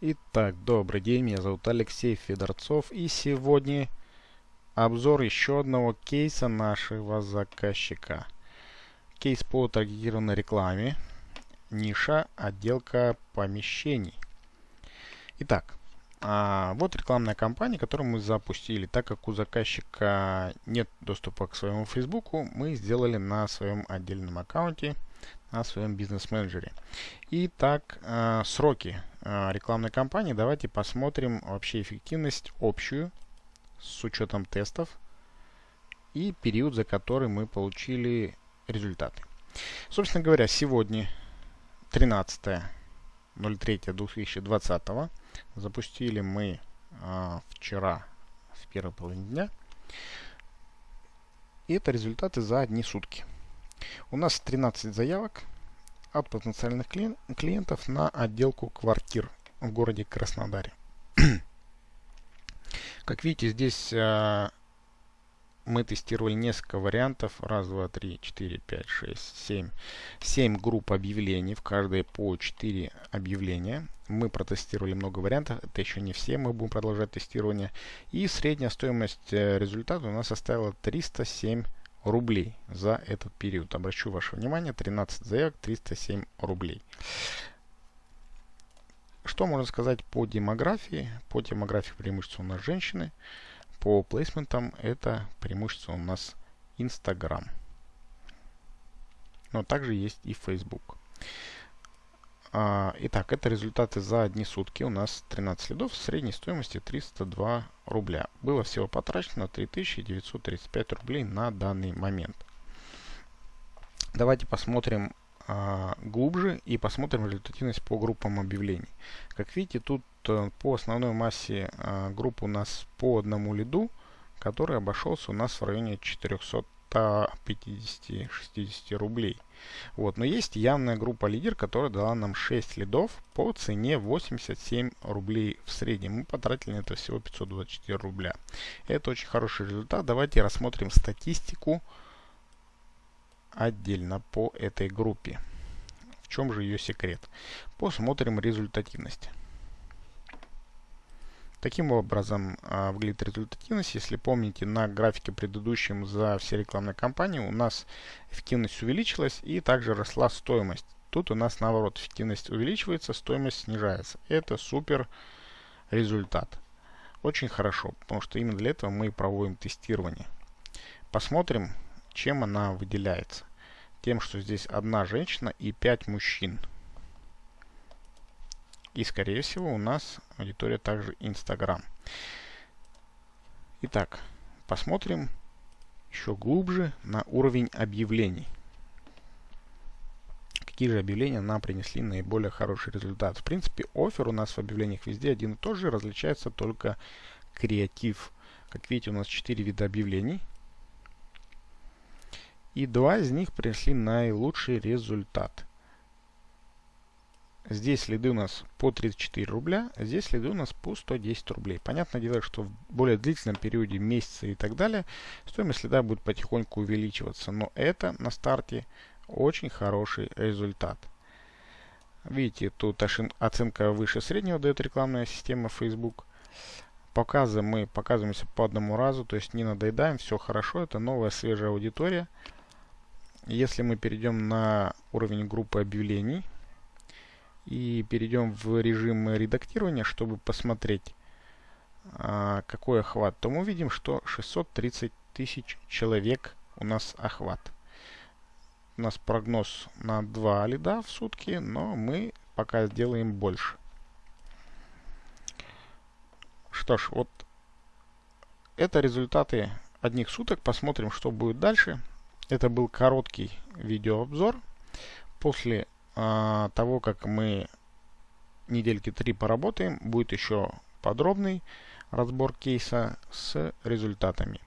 Итак, добрый день, меня зовут Алексей Федорцов и сегодня обзор еще одного кейса нашего заказчика. Кейс по таргетированной рекламе, ниша, отделка помещений. Итак, а вот рекламная кампания, которую мы запустили. Так как у заказчика нет доступа к своему Фейсбуку, мы сделали на своем отдельном аккаунте – на своем бизнес-менеджере. Итак, э, сроки рекламной кампании. Давайте посмотрим вообще эффективность общую с учетом тестов и период, за который мы получили результаты. Собственно говоря, сегодня 13.03.2020 запустили мы э, вчера в первой половине дня. И это результаты за одни сутки. У нас 13 заявок от потенциальных клиентов на отделку квартир в городе Краснодаре. Как видите, здесь а, мы тестировали несколько вариантов. Раз, два, три, четыре, пять, шесть, семь. Семь групп объявлений. В каждой по 4 объявления. Мы протестировали много вариантов. Это еще не все. Мы будем продолжать тестирование. И средняя стоимость э, результата у нас составила 307 рублей за этот период. Обращу ваше внимание, 13 заявок, 307 рублей. Что можно сказать по демографии? По демографии преимущество у нас женщины. По плейсментам это преимущество у нас Instagram. Но также есть и Facebook. А, итак, это результаты за одни сутки. У нас 13 следов средней стоимостью 302 рубля. Было всего потрачено 3935 рублей на данный момент. Давайте посмотрим а, глубже и посмотрим результативность по группам объявлений. Как видите, тут а, по основной массе а, групп у нас по одному лиду, который обошелся у нас в районе 400 150-60 рублей. Вот. Но есть явная группа лидер, которая дала нам 6 лидов по цене 87 рублей в среднем. Мы потратили на это всего 524 рубля. Это очень хороший результат. Давайте рассмотрим статистику отдельно по этой группе. В чем же ее секрет? Посмотрим результативность. Таким образом а, выглядит результативность. Если помните, на графике предыдущем за все рекламные кампании у нас эффективность увеличилась и также росла стоимость. Тут у нас наоборот эффективность увеличивается, стоимость снижается. Это супер результат. Очень хорошо, потому что именно для этого мы проводим тестирование. Посмотрим, чем она выделяется. Тем, что здесь одна женщина и 5 мужчин. И, скорее всего, у нас аудитория также Instagram. Итак, посмотрим еще глубже на уровень объявлений. Какие же объявления нам принесли наиболее хороший результат? В принципе, офер у нас в объявлениях везде один и тот же, различается только креатив. Как видите, у нас 4 вида объявлений. И два из них принесли наилучший результат. Здесь следы у нас по 34 рубля, а здесь следы у нас по 110 рублей. Понятное дело, что в более длительном периоде, месяца и так далее, стоимость следа будет потихоньку увеличиваться. Но это на старте очень хороший результат. Видите, тут оценка выше среднего дает рекламная система Facebook. Показы мы показываемся по одному разу, то есть не надоедаем, все хорошо, это новая свежая аудитория. Если мы перейдем на уровень группы объявлений, и перейдем в режим редактирования, чтобы посмотреть, а, какой охват, то мы увидим, что 630 тысяч человек у нас охват. У нас прогноз на 2 лида в сутки, но мы пока сделаем больше. Что ж, вот это результаты одних суток. Посмотрим, что будет дальше. Это был короткий видеообзор. После а, того, как мы недельки три поработаем, будет еще подробный разбор кейса с результатами.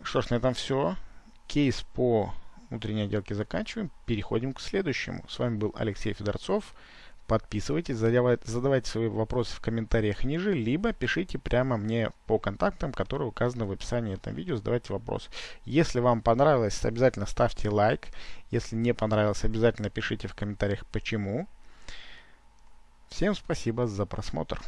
Что ж, на этом все. Кейс по внутренней отделке заканчиваем. Переходим к следующему. С вами был Алексей Федорцов. Подписывайтесь, задавайте, свои вопросы в комментариях ниже, либо пишите прямо мне по контактам, которые указаны в описании этого видео, задавайте вопрос. Если вам понравилось, обязательно ставьте лайк. Если не понравилось, обязательно пишите в комментариях почему. Всем спасибо за просмотр.